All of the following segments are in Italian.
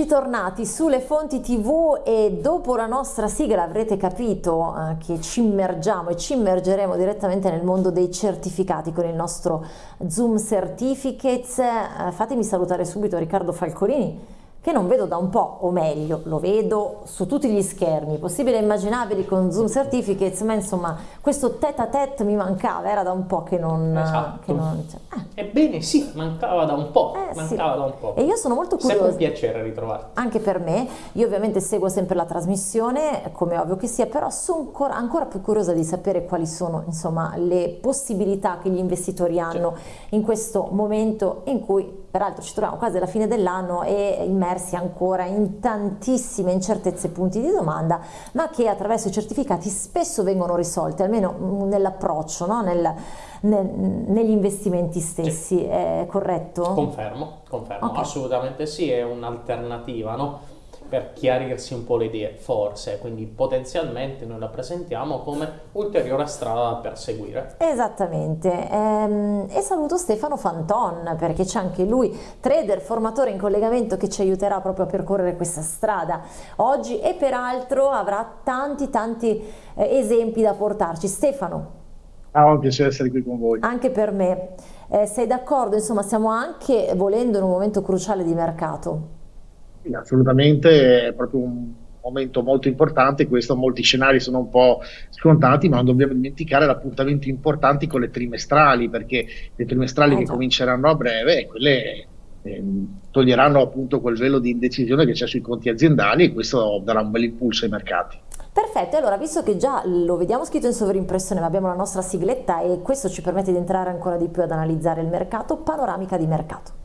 Eccoci tornati sulle fonti tv e dopo la nostra sigla avrete capito eh, che ci immergiamo e ci immergeremo direttamente nel mondo dei certificati con il nostro Zoom Certificates. Eh, fatemi salutare subito Riccardo Falcolini che non vedo da un po', o meglio, lo vedo su tutti gli schermi, possibili e immaginabili con Zoom Certificates, ma insomma questo tête a tête mi mancava, era da un po' che non... Esatto. Che non eh. Ebbene sì, mancava da un po', Eh, mancava sì. da un po'. E io sono molto curiosa. Sempre un piacere ritrovarti. Anche per me, io ovviamente seguo sempre la trasmissione, come ovvio che sia, però sono ancora, ancora più curiosa di sapere quali sono insomma, le possibilità che gli investitori hanno in questo momento in cui peraltro ci troviamo quasi alla fine dell'anno e immersi ancora in tantissime incertezze e punti di domanda, ma che attraverso i certificati spesso vengono risolti, almeno nell'approccio, no? Nel- nel- negli investimenti stessi, è corretto? Confermo, confermo, Ok. assolutamente sì, è un'alternativa, no? Per chiarirsi un po' le idee, forse, quindi potenzialmente noi la presentiamo come ulteriore strada da perseguire. Esattamente, Ehm, e saluto Stefano Fanton perché c'è anche lui, trader, formatore in collegamento che ci aiuterà proprio a percorrere questa strada oggi e peraltro avrà tanti tanti eh, esempi da portarci. Stefano, Ah, è un piacere essere qui con voi. anche per me, eh, sei d'accordo? Insomma, stiamo anche volendo in un momento cruciale di mercato. Sì, assolutamente, è proprio un momento molto importante. Questo, molti scenari sono un po' scontati, ma non dobbiamo dimenticare appuntamenti importanti con le trimestrali, perché le trimestrali Eh che cominceranno a breve, quelle ehm, toglieranno appunto quel velo di indecisione che c'è sui conti aziendali e questo darà un bel impulso ai mercati. Perfetto, allora visto che già lo vediamo scritto in sovrimpressione, ma abbiamo la nostra sigletta e questo ci permette di entrare ancora di più ad analizzare il mercato, panoramica di mercato.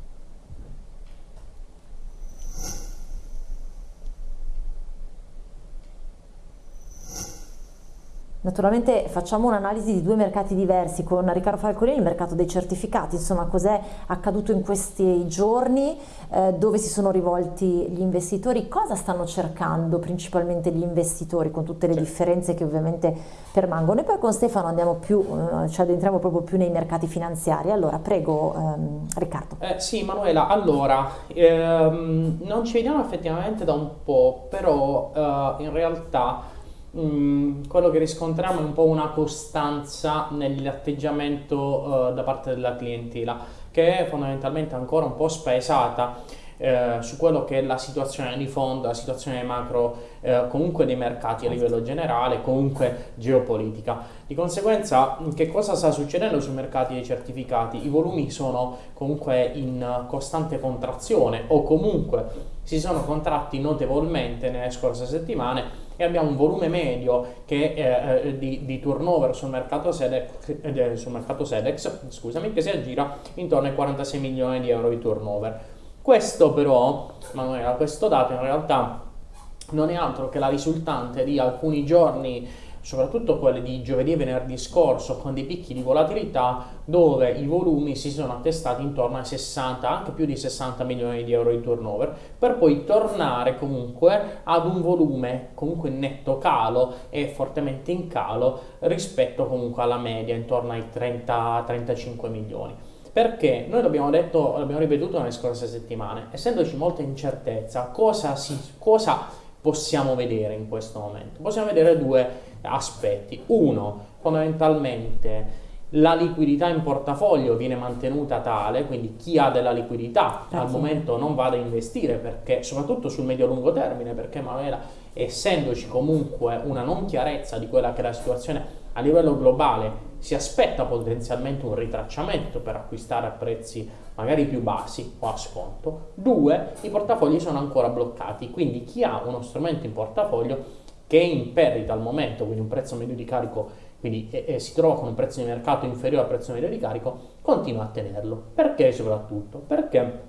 Naturalmente facciamo un'analisi di due mercati diversi con Riccardo Falcolini, il mercato dei certificati, insomma cos'è accaduto in questi giorni, eh, dove si sono rivolti gli investitori, cosa stanno cercando principalmente gli investitori con tutte le differenze che ovviamente permangono. E poi con Stefano andiamo più, eh, ci addentriamo proprio più nei mercati finanziari. Allora prego ehm, Riccardo. Eh, sì, Manuela, allora, ehm, non ci vediamo effettivamente da un po', però eh, in realtà mh, quello che riscontriamo è un po' una costanza nell'atteggiamento eh, da parte della clientela, che è fondamentalmente ancora un po' spaesata eh, su quello che è la situazione di fondo, la situazione macro eh, comunque dei mercati a livello generale, comunque geopolitica. Di conseguenza, che cosa sta succedendo sui mercati dei certificati? I volumi sono comunque in costante contrazione o comunque si sono contratti notevolmente nelle scorse settimane e abbiamo un volume medio che, eh, eh, di, di turnover sul mercato, Sedex, eh, sul mercato Sedex scusami, che si aggira intorno ai 46 milioni di euro di turnover. Questo però, Manuela, questo dato in realtà non è altro che la risultante di alcuni giorni, soprattutto quelli di giovedì e venerdì scorso, con dei picchi di volatilità dove i volumi si sono attestati intorno ai 60, anche più di 60 milioni di euro di turnover, per poi tornare comunque ad un volume comunque netto calo e fortemente in calo rispetto comunque alla media, intorno ai 30-35 milioni. Perché noi l'abbiamo detto, l'abbiamo ripetuto nelle scorse settimane, essendoci molta incertezza, cosa, si, cosa possiamo vedere in questo momento? Possiamo vedere due aspetti. Uno, fondamentalmente la liquidità in portafoglio viene mantenuta tale, quindi chi ha della liquidità al Sì. momento non vada a investire perché soprattutto sul medio-lungo termine, perché Manuela, essendoci comunque una non chiarezza di quella che è la situazione a livello globale, si aspetta potenzialmente un ritracciamento per acquistare a prezzi magari più bassi o a sconto. Due, i portafogli sono ancora bloccati, quindi chi ha uno strumento in portafoglio che è in perdita al momento, quindi un prezzo medio di carico, quindi e- e si trova con un prezzo di mercato inferiore al prezzo medio di carico, continua a tenerlo. Perché soprattutto? Perché,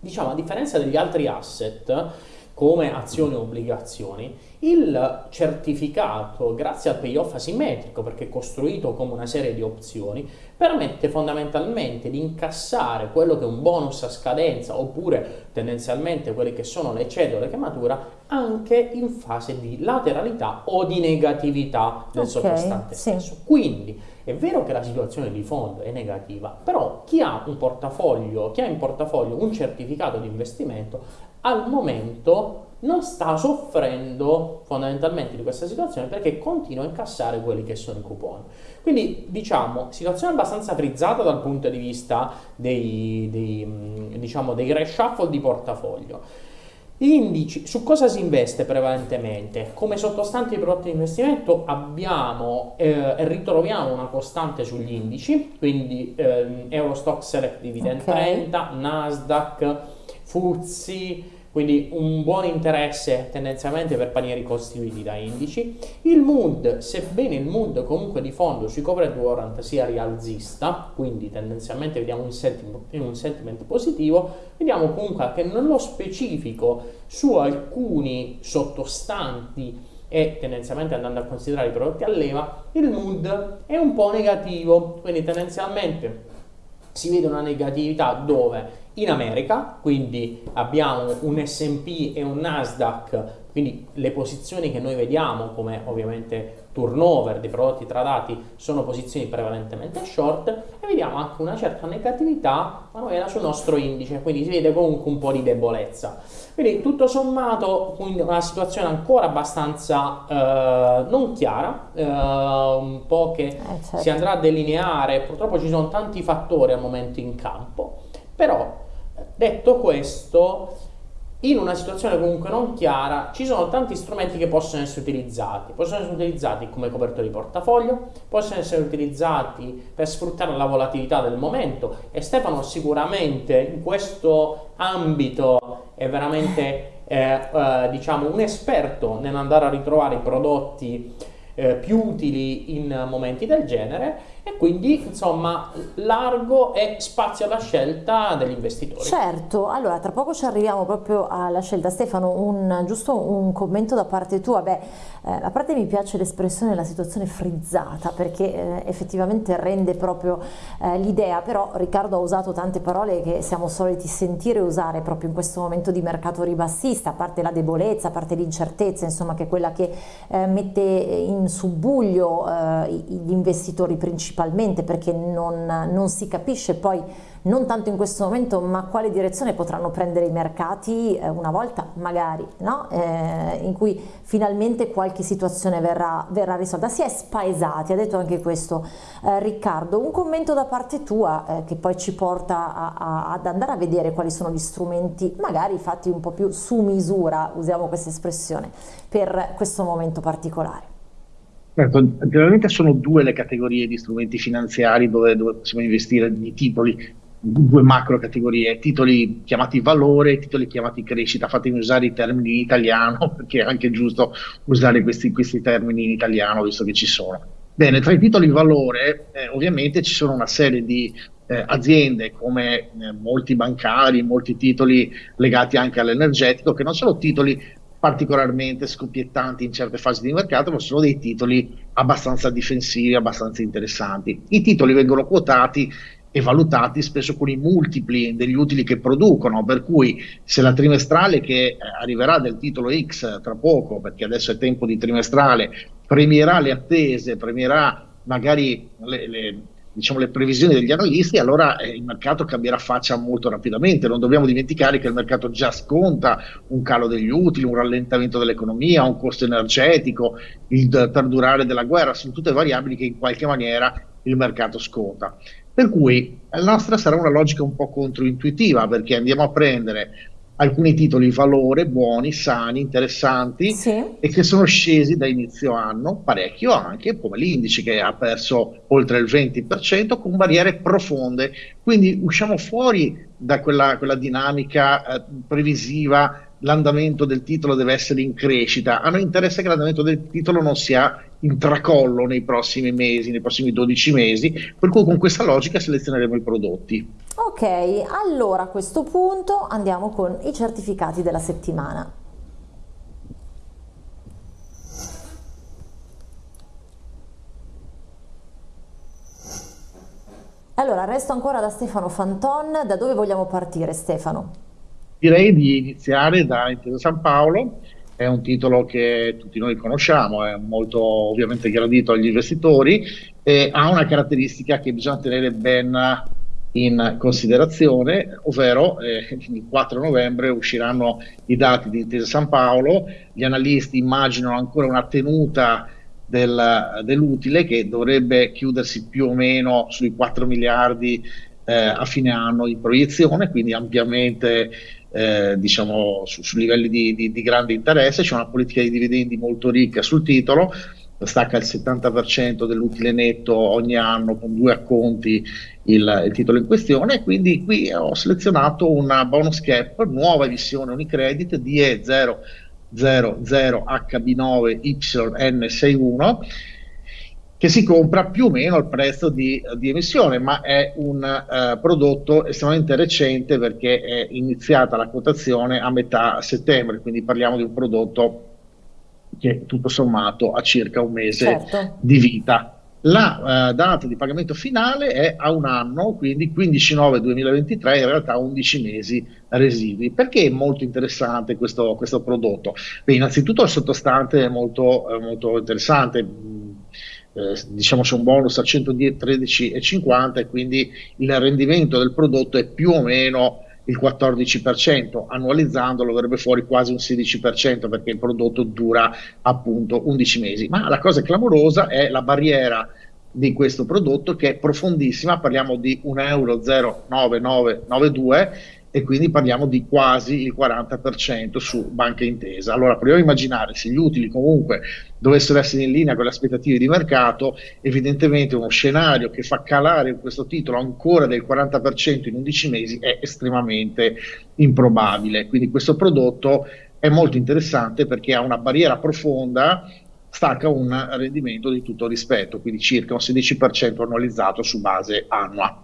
diciamo, a differenza degli altri asset, come azioni o obbligazioni, il certificato, grazie al payoff asimmetrico, perché è costruito come una serie di opzioni, permette fondamentalmente di incassare quello che è un bonus a scadenza oppure tendenzialmente quelle che sono le cedole che matura anche in fase di lateralità o di negatività del Ok, sottostante sì. stesso. Quindi è vero che la situazione di fondo è negativa, però chi ha un portafoglio, chi ha in portafoglio un certificato di investimento al momento non sta soffrendo fondamentalmente di questa situazione perché continua a incassare quelli che sono i coupon. Quindi diciamo, situazione abbastanza frizzata dal punto di vista dei, dei, diciamo, dei reshuffle di portafoglio. Indici, su cosa si investe prevalentemente? Come sottostanti prodotti di investimento abbiamo e eh, ritroviamo una costante sugli indici, quindi eh, Eurostock Select Dividend okay. 30, Nasdaq, Fuzzi, quindi un buon interesse tendenzialmente per panieri costituiti da indici. Il mood, sebbene il mood comunque di fondo sui covered warrant sia rialzista, quindi tendenzialmente vediamo un sentiment, un sentiment positivo, vediamo comunque che nello specifico su alcuni sottostanti e tendenzialmente andando a considerare i prodotti a leva, il mood è un po' negativo, quindi tendenzialmente si vede una negatività dove in America, quindi abbiamo un S&P e un Nasdaq, quindi le posizioni che noi vediamo come ovviamente turnover dei prodotti tradati sono posizioni prevalentemente short e vediamo anche una certa negatività manuela sul nostro indice, quindi si vede comunque un po' di debolezza. Quindi tutto sommato una situazione ancora abbastanza eh, non chiara, eh, un po' che eh, certo. si andrà a delineare, purtroppo ci sono tanti fattori al momento in campo, però Detto questo, in una situazione comunque non chiara, ci sono tanti strumenti che possono essere utilizzati. Possono essere utilizzati come copertura di portafoglio, possono essere utilizzati per sfruttare la volatilità del momento e Stefano sicuramente in questo ambito è veramente eh, eh, diciamo un esperto nell'andare a ritrovare i prodotti eh, più utili in momenti del genere e quindi insomma largo e spazio alla scelta degli investitori. Certo, allora tra poco ci arriviamo proprio alla scelta. Stefano, un, giusto un commento da parte tua, beh, eh, a parte mi piace l'espressione la situazione frizzata perché eh, effettivamente rende proprio eh, l'idea, però Riccardo ha usato tante parole che siamo soliti sentire usare proprio in questo momento di mercato ribassista, a parte la debolezza, a parte l'incertezza, insomma che è quella che eh, mette in subbuglio eh, gli investitori principali principalmente perché non, non si capisce poi non tanto in questo momento, ma quale direzione potranno prendere i mercati eh, una volta magari, no? eh, in cui finalmente qualche situazione verrà, verrà, risolta. Si è spaesati, ha detto anche questo eh, Riccardo. Un commento da parte tua eh, che poi ci porta a, a, ad andare a vedere quali sono gli strumenti, magari fatti un po' più su misura, usiamo questa espressione, per questo momento particolare. Certo, generalmente sono due le categorie di strumenti finanziari dove, dove possiamo investire di titoli, due macro categorie, titoli chiamati valore e titoli chiamati crescita. Fatemi usare i termini in italiano perché è anche giusto usare questi, questi termini in italiano visto che ci sono. Bene, tra i titoli valore eh, ovviamente ci sono una serie di eh, aziende come eh, molti bancari, molti titoli legati anche all'energetico, che non sono titoli particolarmente scoppiettanti in certe fasi di mercato, ma sono dei titoli abbastanza difensivi, abbastanza interessanti. I titoli vengono quotati e valutati spesso con i multipli degli utili che producono, per cui se la trimestrale che eh, arriverà del titolo X tra poco, perché adesso è tempo di trimestrale, premierà le attese, premierà magari le, le diciamo, le previsioni degli analisti, allora eh, il mercato cambierà faccia molto rapidamente. Non dobbiamo dimenticare che il mercato già sconta un calo degli utili, un rallentamento dell'economia, un costo energetico, il perdurare della guerra, sono tutte variabili che in qualche maniera il mercato sconta. Per cui la nostra sarà una logica un po' controintuitiva perché andiamo a prendere alcuni titoli valore, buoni, sani, interessanti sì. e che sono scesi da inizio anno parecchio anche, come l'indice che ha perso oltre il 20% con barriere profonde. Quindi usciamo fuori da quella, quella dinamica eh, previsiva l'andamento del titolo deve essere in crescita. A noi interessa che l'andamento del titolo non sia in tracollo nei prossimi mesi, nei prossimi 12 mesi, per cui con questa logica selezioneremo i prodotti. Ok, allora a questo punto andiamo con i certificati della settimana. Allora, resto ancora da Stefano Fanton, da dove vogliamo partire Stefano? Direi di iniziare da Intesa San Paolo, è un titolo che tutti noi conosciamo, è molto ovviamente gradito agli investitori e ha una caratteristica che bisogna tenere ben in considerazione, ovvero eh, il 4 novembre usciranno i dati di Intesa San Paolo, gli analisti immaginano ancora una tenuta del, dell'utile che dovrebbe chiudersi più o meno sui 4 miliardi eh, a fine anno in proiezione, quindi ampiamente eh, diciamo su, su livelli di, di, di grande interesse, c'è una politica di dividendi molto ricca sul titolo, stacca il 70% dell'utile netto ogni anno con due acconti il, il, titolo in questione. Quindi qui ho selezionato una bonus cap nuova emissione Unicredit DE000 HB9YN61 che si compra più o meno al prezzo di, di emissione, ma è un uh, prodotto estremamente recente perché è iniziata la quotazione a metà settembre, quindi parliamo di un prodotto che tutto sommato ha circa un mese certo. di vita. La uh, data di pagamento finale è a un anno, quindi 15-9-2023, in realtà 11 mesi residui. Perché è molto interessante questo, questo prodotto? Beh, innanzitutto il sottostante è molto, eh, molto interessante. Eh, diciamo c'è un bonus a 113,50 e quindi il rendimento del prodotto è più o meno il 14%, annualizzandolo verrebbe fuori quasi un 16% perché il prodotto dura appunto 11 mesi. Ma la cosa clamorosa è la barriera di questo prodotto che è profondissima, parliamo di 1,09992 euro e quindi parliamo di quasi il 40% su Banca Intesa. Allora proviamo a immaginare se gli utili comunque dovessero essere in linea con le aspettative di mercato, evidentemente uno scenario che fa calare questo titolo ancora del 40% in 11 mesi è estremamente improbabile. Quindi questo prodotto è molto interessante perché ha una barriera profonda stacca un rendimento di tutto rispetto, quindi circa un 16% annualizzato su base annua.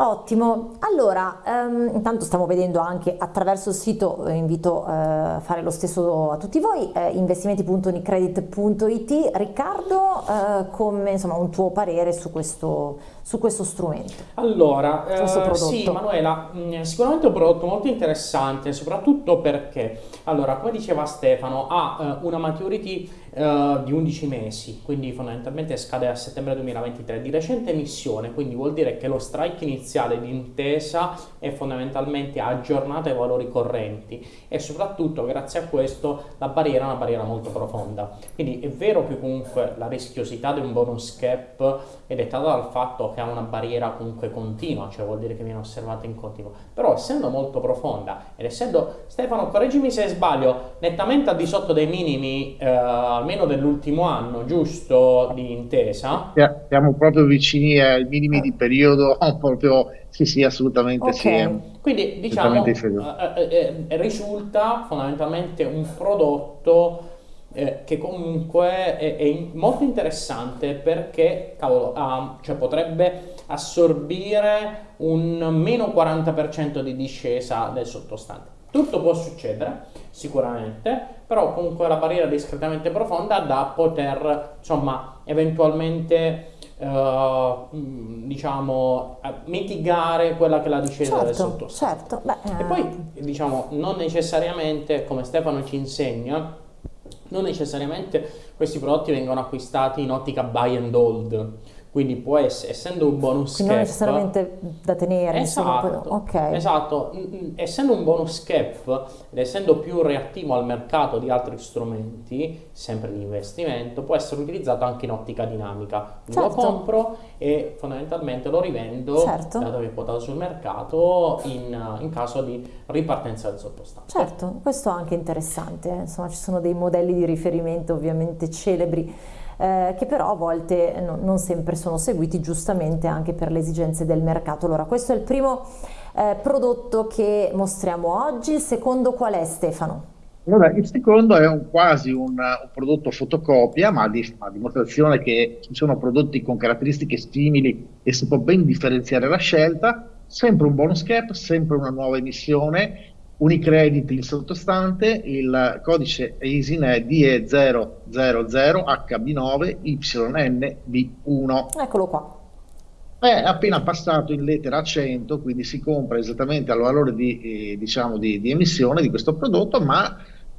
Ottimo, allora um, intanto stiamo vedendo anche attraverso il sito, eh, invito eh, a fare lo stesso a tutti voi, eh, investimenti.unicredit.it. Riccardo, eh, come insomma un tuo parere su questo, su questo strumento? Allora, questo eh, sì Manuela, mm, sicuramente un prodotto molto interessante, soprattutto perché, allora come diceva Stefano, ha eh, una maturity Uh, di 11 mesi, quindi fondamentalmente scade a settembre 2023, di recente emissione, quindi vuol dire che lo strike iniziale di intesa è fondamentalmente aggiornato ai valori correnti e soprattutto grazie a questo la barriera è una barriera molto profonda. Quindi è vero che comunque la rischiosità di un bonus cap è dettata dal fatto che ha una barriera comunque continua, cioè vuol dire che viene osservata in continuo, però essendo molto profonda ed essendo, Stefano correggimi se sbaglio, nettamente al di sotto dei minimi eh, almeno dell'ultimo anno, giusto, di intesa? Siamo proprio vicini ai minimi di periodo, proprio, sì sì, assolutamente okay. sì. Quindi diciamo, eh, eh, eh, risulta fondamentalmente un prodotto eh, che comunque è, è, molto interessante perché cavolo, uh, cioè potrebbe assorbire un meno 40% di discesa del sottostante. Tutto può succedere, sicuramente, però comunque la barriera è discretamente profonda da poter, insomma, eventualmente, uh, diciamo, mitigare quella che è la discesa certo, del sottostante. Certo, beh, E poi, eh. diciamo, non necessariamente, come Stefano ci insegna, non necessariamente questi prodotti vengono acquistati in ottica buy and hold quindi può essere, essendo un bonus Quindi cap... non necessariamente da tenere. Esatto, insomma, okay. esatto. essendo un bonus cap ed essendo più reattivo al mercato di altri strumenti, sempre di investimento, può essere utilizzato anche in ottica dinamica. Certo. Lo compro e fondamentalmente lo rivendo, certo. dato che è quotato sul mercato, in, in, caso di ripartenza del sottostante. Certo, questo è anche interessante, insomma ci sono dei modelli di riferimento ovviamente celebri eh, che però a volte no, non sempre sono seguiti giustamente anche per le esigenze del mercato. Allora questo è il primo eh, prodotto che mostriamo oggi, il secondo qual è Stefano? Allora, il secondo è un, quasi un, un, prodotto fotocopia, ma di, a dimostrazione che ci sono prodotti con caratteristiche simili e si può ben differenziare la scelta. Sempre un bonus cap, sempre una nuova emissione, Unicredit il sottostante, il codice EISIN è DE000HB9YNB1. Eccolo qua. È appena passato in lettera a 100, quindi si compra esattamente al valore di, eh, diciamo di, di, emissione di questo prodotto, ma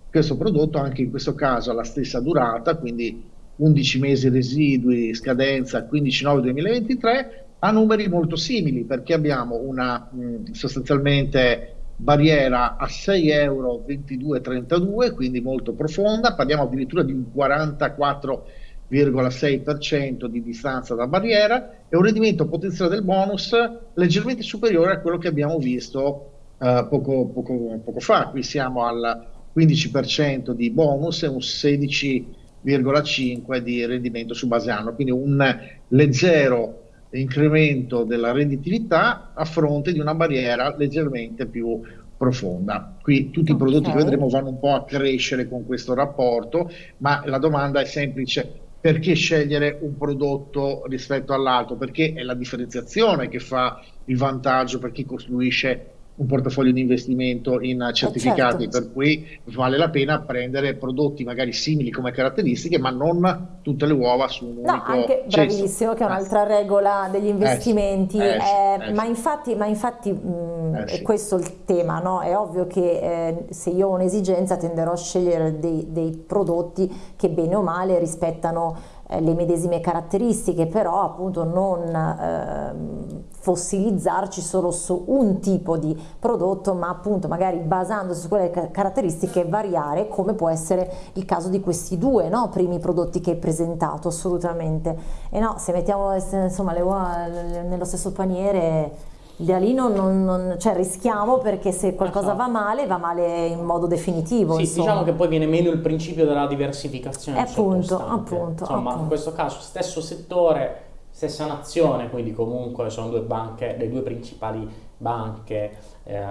questo prodotto anche in questo caso ha la stessa durata, quindi 11 mesi residui, scadenza 15-9-2023, ha numeri molto simili perché abbiamo una mh, sostanzialmente barriera a 6 euro 22,32, quindi molto profonda, parliamo addirittura di un 44,6% di distanza da barriera e un rendimento potenziale del bonus leggermente superiore a quello che abbiamo visto uh, poco, poco, poco fa. Qui siamo al 15% di bonus e un 16,5% di rendimento su base anno, quindi un leggero incremento della redditività a fronte di una barriera leggermente più profonda. Qui tutti i prodotti okay. che vedremo vanno un po' a crescere con questo rapporto, ma la domanda è semplice. Perché scegliere un prodotto rispetto all'altro? Perché è la differenziazione che fa il vantaggio per chi costruisce un portafoglio di investimento in eh, certificati, eh certo. per cui vale la pena prendere prodotti magari simili come caratteristiche, ma non tutte le uova su un no, unico anche, Bravissimo, che è un'altra regola degli eh investimenti, eh, eh, ma infatti, ma infatti mh, è sì. questo il tema, no? è ovvio che eh, se io ho un'esigenza tenderò a scegliere dei, dei prodotti che bene o male rispettano eh, le medesime caratteristiche, però appunto non eh, fossilizzarci solo su un tipo di prodotto, ma appunto magari basandosi su quelle caratteristiche variare, come può essere il caso di questi due no? primi prodotti che hai presentato, assolutamente. E no, se mettiamo insomma, le uova nello stesso paniere da lì non, non, non, cioè rischiamo perché se qualcosa va male va male in modo definitivo sì, insomma. diciamo che poi viene meno il principio della diversificazione eh, appunto, appunto, insomma appunto. in questo caso stesso settore stessa nazione quindi comunque sono due banche le due principali banche eh,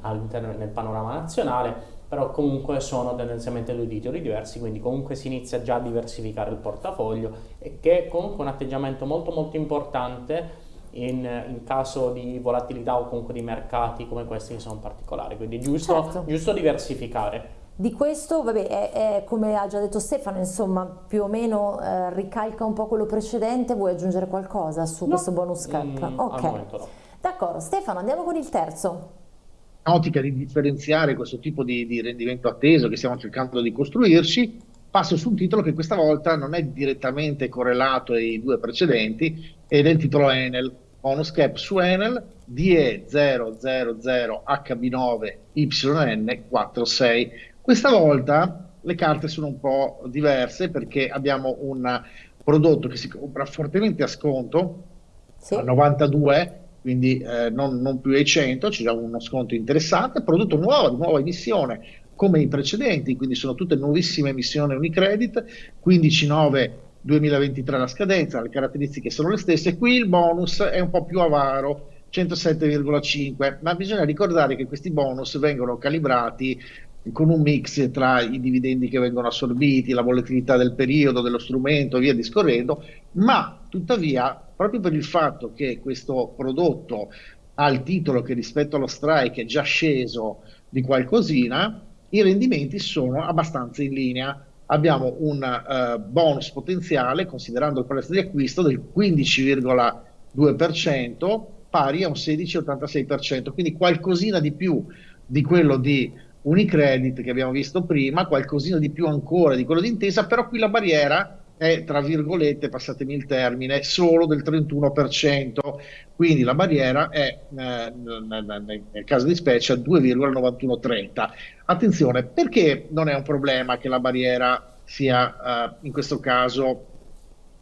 all'interno del panorama nazionale però comunque sono tendenzialmente due titoli diversi, quindi comunque si inizia già a diversificare il portafoglio e che è comunque un atteggiamento molto molto importante in, in, caso di volatilità o comunque di mercati come questi che sono particolari, quindi è giusto, certo. giusto diversificare. Di questo, vabbè, è, è, come ha già detto Stefano, insomma, più o meno eh, ricalca un po' quello precedente, vuoi aggiungere qualcosa su no. questo bonus cap? Mm, ok, no. d'accordo. Stefano, andiamo con il terzo. Ottica di differenziare questo tipo di, di rendimento atteso che stiamo cercando di costruirci, passo su un titolo che questa volta non è direttamente correlato ai due precedenti ed è il titolo Enel, bonus cap su Enel DE00HB9YN46. Questa volta le carte sono un po' diverse perché abbiamo un prodotto che si compra fortemente a sconto, sì. a 92, quindi eh, non, non, più ai 100, c'è già uno sconto interessante, prodotto nuovo, di nuova emissione, come i precedenti, quindi sono tutte nuovissime emissioni Unicredit, 15.9 2023 la scadenza, le caratteristiche sono le stesse, qui il bonus è un po' più avaro, 107,5, ma bisogna ricordare che questi bonus vengono calibrati con un mix tra i dividendi che vengono assorbiti, la volatilità del periodo, dello strumento, via discorrendo, ma tuttavia, proprio per il fatto che questo prodotto ha il titolo che rispetto allo strike è già sceso di qualcosina, i rendimenti sono abbastanza in linea. Abbiamo un uh, bonus potenziale, considerando il prezzo di acquisto, del 15,2%, pari a un 16,86%, quindi qualcosina di più di quello di Unicredit che abbiamo visto prima, qualcosina di più ancora di quello di Intesa, però qui la barriera è, tra virgolette, passatemi il termine, solo del 31%, quindi la barriera è, eh, nel caso di specie, 2,9130. Attenzione, perché non è un problema che la barriera sia, eh, in questo caso,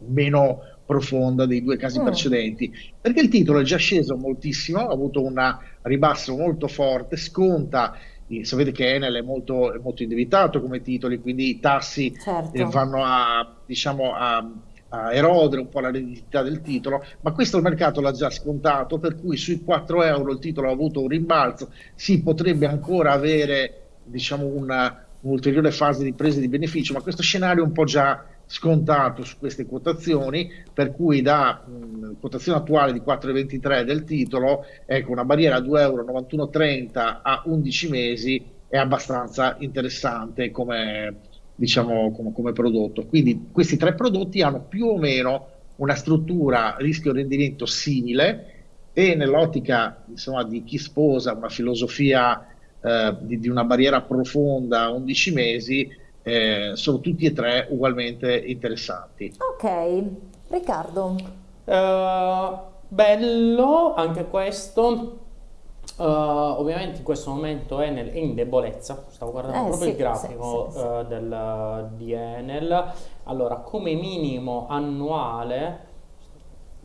meno profonda dei due casi mm. precedenti? Perché il titolo è già sceso moltissimo, ha avuto un ribasso molto forte, sconta sapete che Enel è molto, è molto indebitato come titoli, quindi i tassi certo. eh, vanno a, diciamo, a, a, erodere un po' la redditività del titolo, ma questo il mercato l'ha già scontato, per cui sui 4 euro il titolo ha avuto un rimbalzo, si potrebbe ancora avere diciamo, una, un'ulteriore fase di presa di beneficio, ma questo scenario è un po' già scontato su queste quotazioni, per cui da mh, quotazione attuale di 4,23 del titolo, ecco, una barriera a 2,9130 euro a 11 mesi è abbastanza interessante come, diciamo, come, come prodotto. Quindi questi tre prodotti hanno più o meno una struttura rischio-rendimento simile e nell'ottica insomma, di chi sposa una filosofia eh, di, di, una barriera profonda a 11 mesi, eh, sono tutti e tre ugualmente interessanti. Ok, Riccardo. Uh, bello anche questo. Uh, ovviamente in questo momento Enel è in debolezza, stavo guardando Eh, proprio sì, il grafico sì, sì, sì. uh, del, di Enel. Allora, come minimo annuale,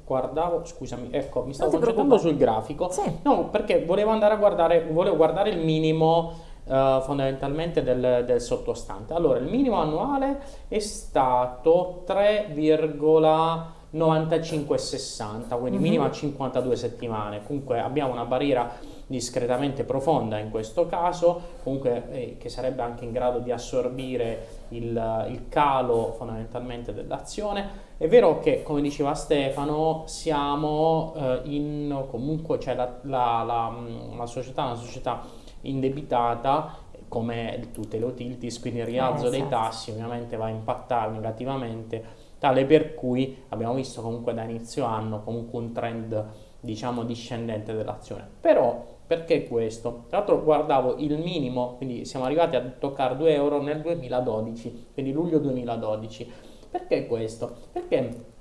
guardavo, scusami, ecco, mi stavo concentrando preoccupare. sul grafico. Sì. No, perché volevo andare a guardare, volevo guardare il minimo eh, fondamentalmente del, del sottostante. Allora, il minimo annuale è stato 3,9560, quindi Mhm. minimo a 52 settimane. Comunque abbiamo una barriera discretamente profonda in questo caso, comunque eh, che sarebbe anche in grado di assorbire il, il calo fondamentalmente dell'azione. È vero che, come diceva Stefano, siamo eh, in comunque, cioè la, la- la- la società è una società indebitata come tutte le utilities, quindi il rialzo Eh, dei certo. tassi ovviamente va a impattare negativamente, tale per cui abbiamo visto comunque da inizio anno comunque un trend diciamo discendente dell'azione. Però perché questo? Tra l'altro guardavo il minimo, quindi siamo arrivati a toccare 2 euro nel 2012, quindi luglio 2012. Perché questo? Perché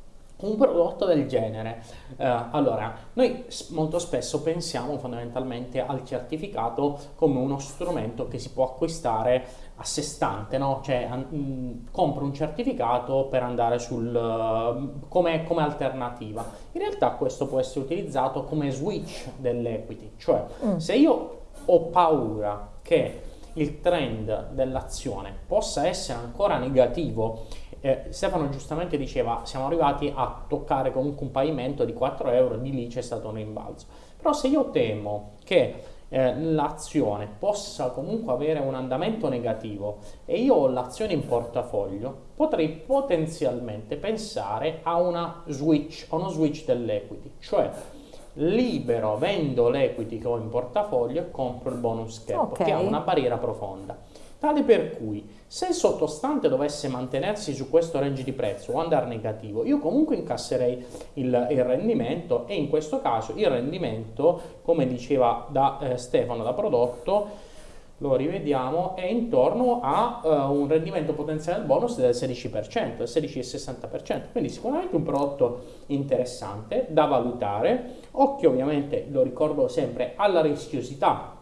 un prodotto del genere, eh, allora, noi molto spesso pensiamo fondamentalmente al certificato come uno strumento che si può acquistare a sé stante, no? Cioè, an- mh, compro un certificato per andare sul, eh, come, come alternativa. In realtà questo può essere utilizzato come switch dell'equity, cioè Mm. se io ho paura che il trend dell'azione possa essere ancora negativo, eh, Stefano giustamente diceva siamo arrivati a toccare comunque un pavimento di 4 euro, di lì c'è stato un rimbalzo. Però se io temo che eh, l'azione possa comunque avere un andamento negativo e io ho l'azione in portafoglio, potrei potenzialmente pensare a una switch, a uno switch dell'equity, cioè libero, vendo l'equity che ho in portafoglio e compro il bonus cap Ok. che ha una barriera profonda. Tale per cui se il sottostante dovesse mantenersi su questo range di prezzo o andare negativo, io comunque incasserei il, il rendimento e in questo caso il rendimento, come diceva da eh, Stefano da prodotto, lo rivediamo, è intorno a eh, un rendimento potenziale del bonus del 16%, del 16,60%, quindi sicuramente un prodotto interessante da valutare. Occhio ovviamente, lo ricordo sempre, alla rischiosità,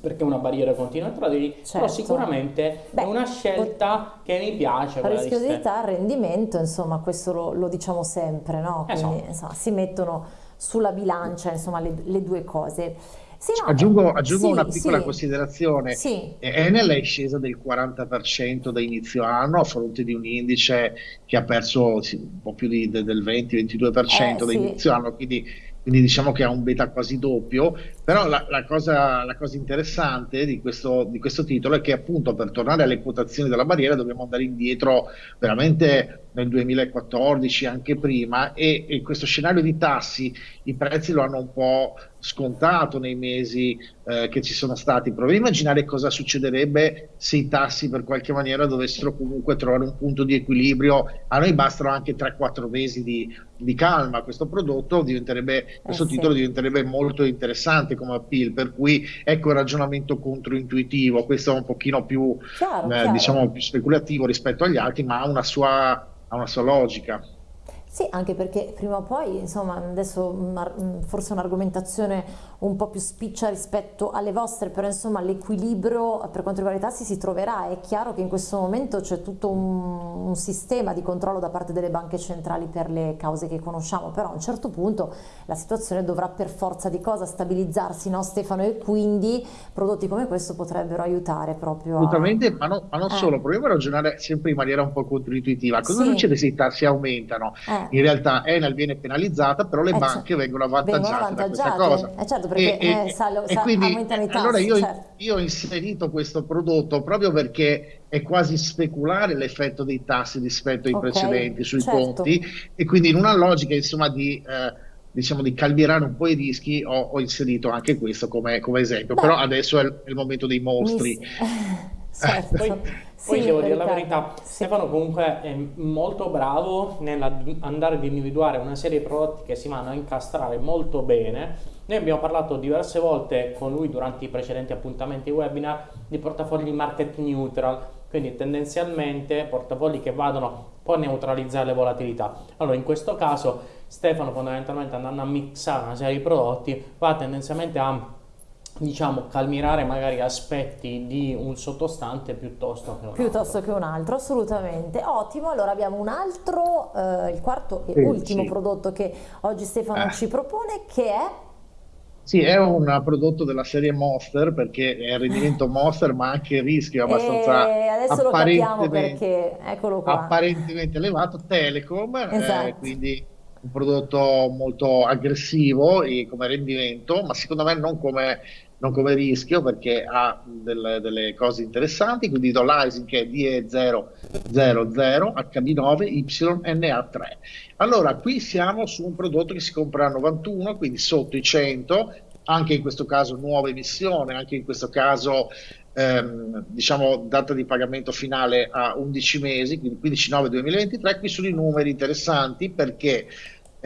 perché è una barriera continua tra di, però Certo. sicuramente Beh, è una scelta che mi piace. La rischiosità, il rendimento, insomma, questo lo, lo diciamo sempre, no? Eh, Quindi so. insomma, si mettono sulla bilancia, insomma, le, le due cose. Sì, no, Aggiungo, aggiungo sì, una piccola sì, considerazione. Sì, Enel è scesa del 40% da inizio anno a fronte di un indice che ha perso sì, un po' più di- de- del 20-22% Eh, da sì. inizio anno, quindi, quindi diciamo che ha un beta quasi doppio. Però la, la cosa, la cosa interessante di questo, di questo titolo è che appunto per tornare alle quotazioni della barriera dobbiamo andare indietro veramente nel 2014, anche prima, e, e questo scenario di tassi, i prezzi lo hanno un po' scontato nei mesi eh, che ci sono stati. Proviamo a immaginare cosa succederebbe se i tassi per qualche maniera dovessero comunque trovare un punto di equilibrio. A noi bastano anche 3-4 mesi di, di calma. Questo prodotto diventerebbe, questo Eh sì. titolo diventerebbe molto interessante come appeal, per cui ecco il ragionamento controintuitivo. Questo è un pochino più, chiaro, eh, chiaro. diciamo, più speculativo rispetto agli altri, ma ha una sua, ha una sua logica. Sì, anche perché prima o poi, insomma, adesso forse un'argomentazione un po' più spiccia rispetto alle vostre, però insomma l'equilibrio per quanto riguarda i tassi si troverà. È chiaro che in questo momento c'è tutto un, un sistema di controllo da parte delle banche centrali per le cause che conosciamo, però a un certo punto la situazione dovrà per forza di cosa stabilizzarsi, no Stefano? E quindi prodotti come questo potrebbero aiutare proprio a... Assolutamente, ma, no- ma non Eh. solo, proviamo a ragionare sempre in maniera un po' controintuitiva. Cosa Sì. succede se i tassi aumentano? Eh. In realtà Enel viene penalizzata, però le Eh, banche cioè, vengono vengono avvantaggiate da questa avvantaggiate. cosa. Eh, certo, perché, eh, sal- e sa- quindi aumentano i eh, allora tassi, io, certo. io ho inserito questo prodotto proprio perché è quasi speculare l'effetto dei tassi rispetto ai Ok, precedenti sui certo. conti e quindi in una logica insomma di, eh, diciamo, di calmierare un po' i rischi ho, ho inserito anche questo come, come esempio, Beh. però adesso è il, è il momento dei mostri. Mi- certo. Poi, poi Sì, devo dire la verità, sì. Stefano comunque è molto bravo nell'andare ad individuare una serie di prodotti che si vanno a incastrare molto bene. Noi abbiamo parlato diverse volte con lui durante i precedenti appuntamenti webinar di portafogli market neutral, quindi tendenzialmente portafogli che vadano a neutralizzare le volatilità. Allora in questo caso Stefano fondamentalmente andando a mixare una serie di prodotti va tendenzialmente a diciamo calmirare magari aspetti di un sottostante piuttosto che un piuttosto altro. che un altro assolutamente ottimo allora abbiamo un altro eh, il quarto e sì, ultimo sì. prodotto che oggi Stefano eh. ci propone che è sì, è un prodotto della serie Monster perché è il rendimento Monster, ma anche il rischio è abbastanza e adesso lo capiamo perché eccolo qua. apparentemente elevato. Telecom, eh, esatto. eh, quindi un prodotto molto aggressivo come rendimento, ma secondo me non come non come rischio perché ha delle, delle cose interessanti, quindi do l'ISIN che è DE000 HB9 YNA3. Allora, qui siamo su un prodotto che si compra a 91, quindi sotto i 100, anche in questo caso nuova emissione, anche in questo caso ehm, diciamo data di pagamento finale a 11 mesi, quindi 15 9 2023, qui sono i numeri interessanti perché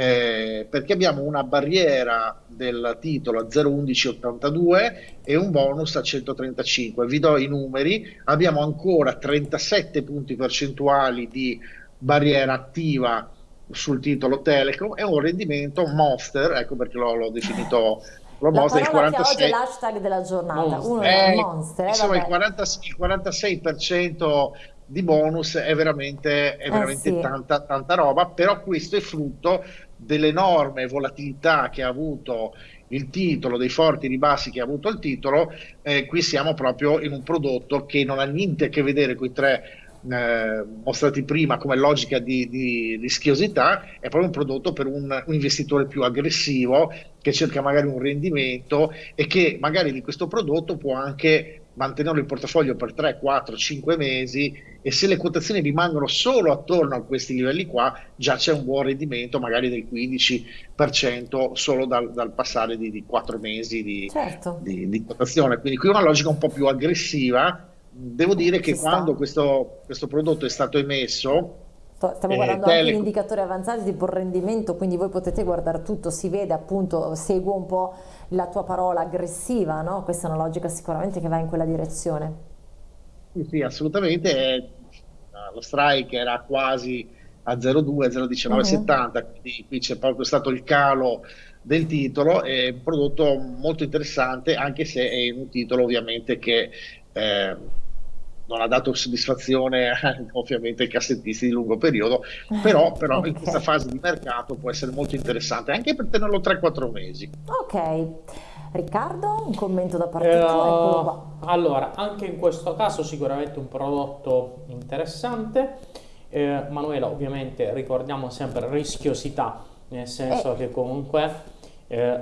eh, perché abbiamo una barriera del titolo a 0,1182 e un bonus a 135. Vi do i numeri, abbiamo ancora 37 punti percentuali di barriera attiva sul titolo Telecom e un rendimento monster, ecco perché l'ho definito lo Monster, il 46... oggi è l'hashtag della giornata, monster. uno è eh, Monster. Eh, insomma, il, 40, il 46% di bonus è veramente, è eh, veramente eh sì. tanta, tanta roba, però questo è frutto dell'enorme volatilità che ha avuto il titolo, dei forti ribassi che ha avuto il titolo, eh, qui siamo proprio in un prodotto che non ha niente a che vedere con i tre eh, mostrati prima come logica di, di, rischiosità, è proprio un prodotto per un, un, investitore più aggressivo che cerca magari un rendimento e che magari di questo prodotto può anche mantenerlo in portafoglio per 3, 4, 5 mesi e se le quotazioni rimangono solo attorno a questi livelli qua già c'è un buon rendimento magari del 15% solo dal, dal passare di, di, 4 mesi di, certo. di, di, quotazione. Quindi qui una logica un po' più aggressiva. Devo dire che quando questo, questo prodotto è stato emesso Stiamo eh, guardando anche gli indicatori avanzati tipo il rendimento, quindi voi potete guardare tutto, si vede appunto, seguo un po' la tua parola aggressiva, no? Questa è una logica sicuramente che va in quella direzione. Sì, sì assolutamente. Eh, lo strike era quasi a 0,2, 0,1970, uh-huh. quindi qui c'è proprio stato il calo del titolo, è un prodotto molto interessante, anche se è un titolo ovviamente che... Eh, non ha dato soddisfazione ovviamente ai cassettisti di lungo periodo, però, però okay. in questa fase di mercato può essere molto interessante anche per tenerlo 3-4 mesi. Ok. Riccardo, un commento da parte eh, tua? Allora, anche in questo caso sicuramente un prodotto interessante. Eh, Manuela, ovviamente ricordiamo sempre rischiosità, nel senso eh. che comunque eh,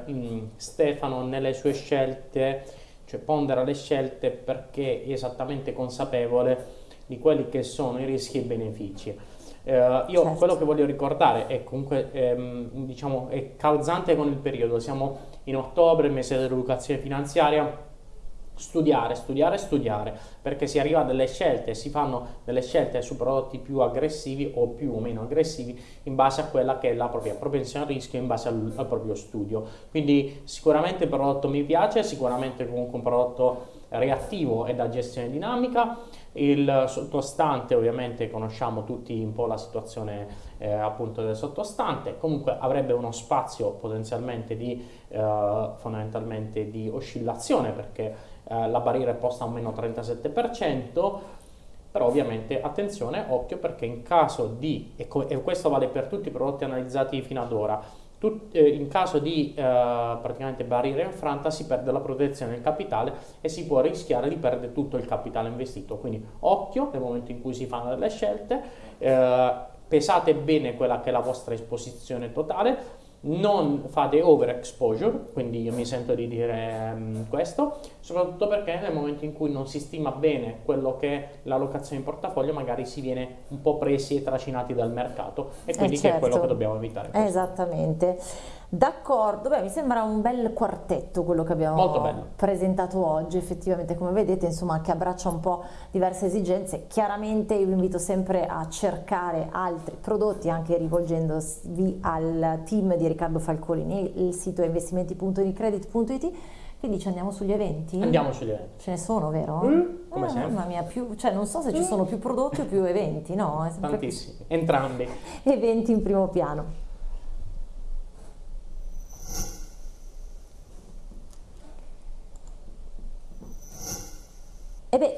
Stefano nelle sue scelte cioè pondera le scelte perché è esattamente consapevole di quelli che sono i rischi e i benefici. Eh, io certo. quello che voglio ricordare è comunque ehm, diciamo, è calzante con il periodo, siamo in ottobre, mese dell'educazione finanziaria, studiare, studiare, studiare, perché si arriva a delle scelte, si fanno delle scelte su prodotti più aggressivi o più o meno aggressivi in base a quella che è la propria propensione al rischio, in base al, al proprio studio. Quindi sicuramente il prodotto mi piace, sicuramente comunque un prodotto reattivo e da gestione dinamica, il sottostante ovviamente conosciamo tutti un po' la situazione eh, appunto del sottostante, comunque avrebbe uno spazio potenzialmente di, eh, fondamentalmente di oscillazione perché eh, la barriera è posta a meno 37%, però ovviamente attenzione, occhio perché in caso di, e, e questo vale per tutti i prodotti analizzati fino ad ora, Tut, eh, in caso di eh, praticamente barriera infranta si perde la protezione del capitale e si può rischiare di perdere tutto il capitale investito. Quindi occhio nel momento in cui si fanno delle scelte, eh, pesate bene quella che è la vostra esposizione totale, non fate overexposure, quindi io mi sento di dire um, questo, soprattutto perché nel momento in cui non si stima bene quello che è l'allocazione in portafoglio, magari si viene un po' presi e tracinati dal mercato e quindi eh certo. che è quello certo. che dobbiamo evitare. Questo. Esattamente. D'accordo, beh, mi sembra un bel quartetto quello che abbiamo presentato oggi, effettivamente come vedete insomma che abbraccia un po' diverse esigenze, chiaramente io vi invito sempre a cercare altri prodotti anche rivolgendovi al team di Riccardo Falcolini, il sito è investimenti.unicredit.it Quindi ci andiamo sugli eventi? Andiamo sugli eventi. Ce ne sono, vero? Mm, come eh, sempre. Mamma mia, più, cioè non so se ci sono più prodotti o più eventi, no? Tantissimi, entrambi. eventi in primo piano.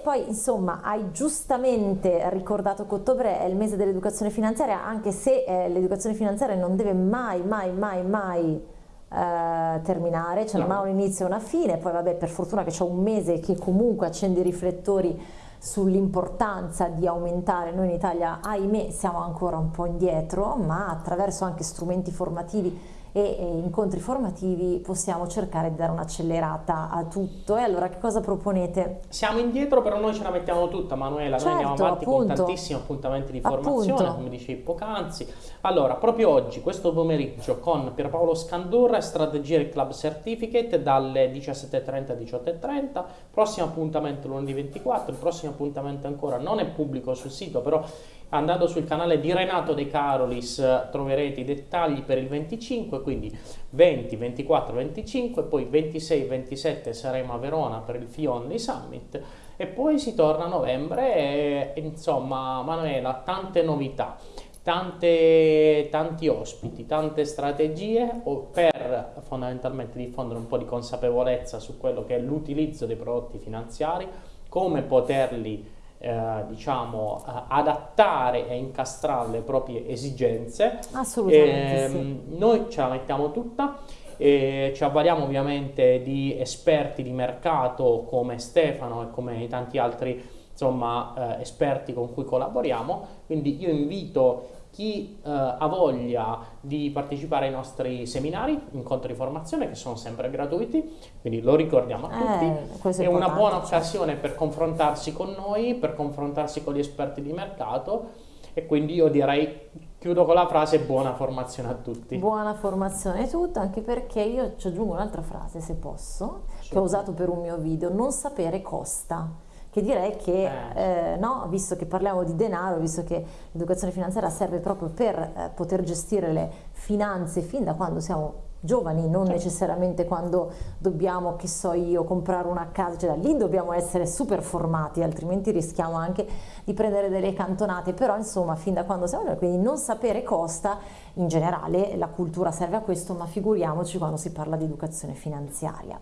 E poi insomma hai giustamente ricordato che ottobre è il mese dell'educazione finanziaria, anche se eh, l'educazione finanziaria non deve mai, mai, mai, mai eh, terminare, c'è No. mai un inizio e una fine, poi vabbè per fortuna che c'è un mese che comunque accende i riflettori sull'importanza di aumentare, noi in Italia ahimè siamo ancora un po' indietro, ma attraverso anche strumenti formativi e, e incontri formativi possiamo cercare di dare un'accelerata a tutto. E allora che cosa proponete? Siamo indietro, però noi ce la mettiamo tutta, Manuela. noi andiamo Certo, avanti con appunto. tantissimi appuntamenti di formazione, Appunto. come dicevi poc'anzi. Allora, proprio oggi, questo pomeriggio, con Pierpaolo Scandurra e Strategia del Club Certificate dalle 17.30 alle 18.30. Prossimo appuntamento lunedì 24. Il prossimo appuntamento ancora non è pubblico sul sito, però andando sul canale di Renato De Carolis eh, troverete i dettagli per il 25, quindi 20, 24, 25, poi 26, 27 saremo a Verona per il Fionley Summit e poi si torna a novembre e, insomma Manuela tante novità tante, tanti ospiti tante strategie per fondamentalmente diffondere un po' di consapevolezza su quello che è l'utilizzo dei prodotti finanziari come poterli eh, diciamo eh, adattare e incastrare alle proprie esigenze Assolutamente sì. Ehm, Noi ce la mettiamo tutta, e ci avvaliamo ovviamente di esperti di mercato come Stefano e come tanti altri insomma, eh, esperti con cui collaboriamo, quindi io invito chi eh, ha voglia di partecipare ai nostri seminari, incontri di formazione che sono sempre gratuiti, quindi lo ricordiamo a tutti. Eh, questo È è una buona certo. occasione per confrontarsi con noi, per confrontarsi con gli esperti di mercato e quindi io direi, chiudo con la frase buona formazione a tutti. Buona formazione e tutto, anche perché io ci aggiungo un'altra frase, se posso, che ho usato per un mio video, non sapere costa. Che direi che, Eh. eh, no, visto che parliamo di denaro, visto che l'educazione finanziaria serve proprio per eh, poter gestire le finanze fin da quando siamo giovani, non Certo. necessariamente quando dobbiamo, che so io, comprare una casa, cioè da lì dobbiamo essere super formati, altrimenti rischiamo anche di prendere delle cantonate, però insomma fin da quando siamo noi, quindi non sapere costa, in generale la cultura serve a questo, ma figuriamoci quando si parla di educazione finanziaria.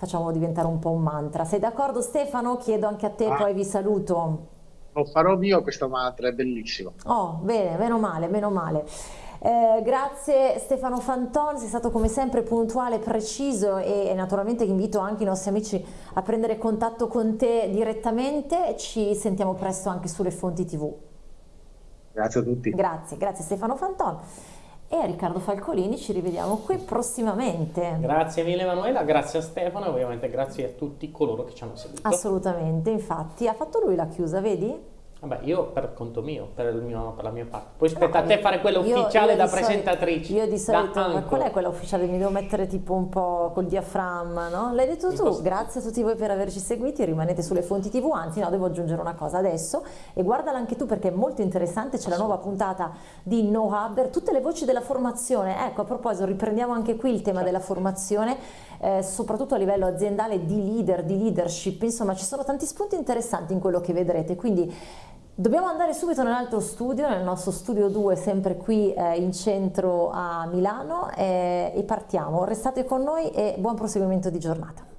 Facciamolo diventare un po' un mantra. Sei d'accordo Stefano? Chiedo anche a te, Ah. poi vi saluto. Lo farò mio questo mantra, è bellissimo. Oh, bene, meno male, meno male. Eh, grazie Stefano Fanton, sei stato come sempre puntuale, preciso e, e naturalmente invito anche i nostri amici a prendere contatto con te direttamente. Ci sentiamo presto anche sulle fonti TV. Grazie a tutti. Grazie, grazie Stefano Fanton e a Riccardo Falcolini, ci rivediamo qui prossimamente. Grazie mille Emanuela, grazie a Stefano e ovviamente grazie a tutti coloro che ci hanno seguito. Assolutamente, infatti ha fatto lui la chiusa, vedi? Vabbè, io per conto mio, per, il mio- per la mia parte. Poi spetta a te fare quella Io- ufficiale io da di solito- presentatrice. Io di solito, da ma qual è quella ufficiale? Mi devo mettere tipo un po' col diaframma, no? L'hai detto tu, grazie a tutti voi per averci seguiti, rimanete sulle fonti tv, anzi no, devo aggiungere una cosa adesso e guardala anche tu perché è molto interessante, c'è la nuova puntata di No Hubber, tutte le voci della formazione, ecco a proposito riprendiamo anche qui il tema Certo. della formazione, eh, soprattutto a livello aziendale di leader, di leadership, insomma ci sono tanti spunti interessanti in quello che vedrete, quindi Dobbiamo andare subito nell'altro studio, nel nostro studio 2, sempre qui eh, in centro a Milano eh, e partiamo. Restate con noi e buon proseguimento di giornata.